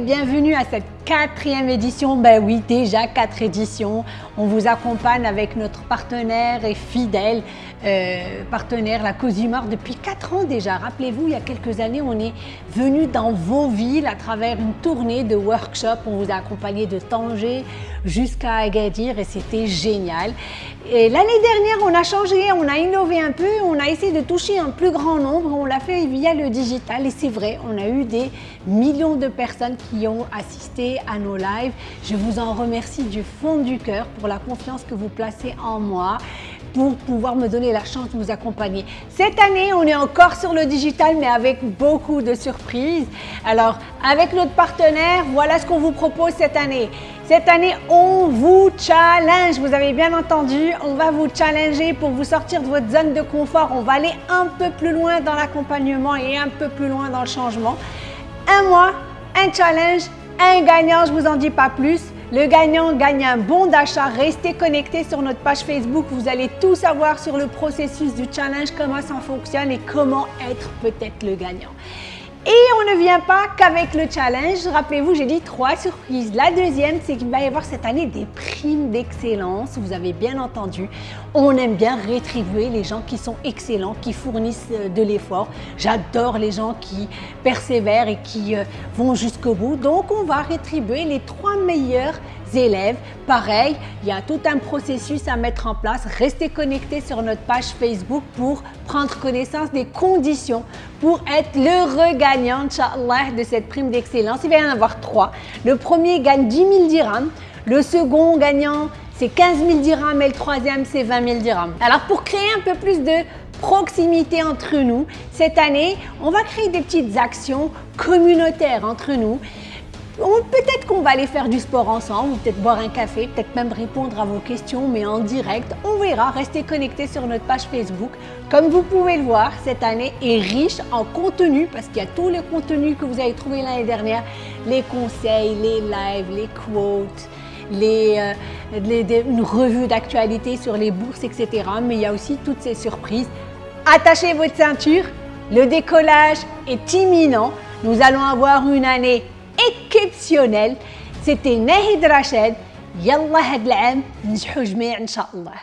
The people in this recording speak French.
bienvenue à cette quatrième édition. Ben oui, déjà quatre éditions. On vous accompagne avec notre partenaire et fidèle euh, partenaire, la Cosumar, depuis quatre ans déjà. Rappelez-vous, il y a quelques années, on est venu dans vos villes à travers une tournée de workshops. On vous a accompagné de Tanger jusqu'à Agadir et c'était génial. Et l'année dernière, on a changé, on a innové un peu, on a essayé de toucher un plus grand nombre. On l'a fait via le digital et c'est vrai, on a eu des millions de personnes qui ont assisté à nos lives. Je vous en remercie du fond du cœur pour la confiance que vous placez en moi pour pouvoir me donner la chance de vous accompagner. Cette année, on est encore sur le digital, mais avec beaucoup de surprises. Alors, avec notre partenaire, voilà ce qu'on vous propose cette année. Cette année, on vous challenge. Vous avez bien entendu, on va vous challenger pour vous sortir de votre zone de confort. On va aller un peu plus loin dans l'accompagnement et un peu plus loin dans le changement. Un mois, un challenge, un gagnant, je vous en dis pas plus. Le gagnant gagne un bon d'achat. Restez connectés sur notre page Facebook. Vous allez tout savoir sur le processus du challenge, comment ça fonctionne et comment être peut-être le gagnant. Et on ne vient pas qu'avec le challenge. Rappelez-vous, j'ai dit trois surprises. La deuxième, c'est qu'il va y avoir cette année des primes d'excellence. Vous avez bien entendu. On aime bien rétribuer les gens qui sont excellents, qui fournissent euh, de l'effort. J'adore les gens qui persévèrent et qui euh, vont jusqu'au bout. Donc, on va rétribuer les trois meilleurs élèves. Pareil, il y a tout un processus à mettre en place. Restez connectés sur notre page Facebook pour prendre connaissance des conditions pour être le gagnant, Inch'Allah, de cette prime d'excellence. Il va y en avoir trois. Le premier gagne 10 000 dirhams. Le second gagnant, c'est 15 000 dirhams et le troisième, c'est 20 000 dirhams. Alors, pour créer un peu plus de proximité entre nous, cette année, on va créer des petites actions communautaires entre nous Peut-être qu'on va aller faire du sport ensemble, peut-être boire un café, peut-être même répondre à vos questions, mais en direct. On verra, restez connectés sur notre page Facebook. Comme vous pouvez le voir, cette année est riche en contenu, parce qu'il y a tous les contenus que vous avez trouvés l'année dernière, les conseils, les lives, les quotes, les, euh, une revue d'actualité sur les bourses, etc. Mais il y a aussi toutes ces surprises. Attachez votre ceinture, le décollage est imminent. Nous allons avoir une année اكسيبسيونيل سيتي ناهد رشاد يلا هاد العام نجحوا جميع ان شاء الله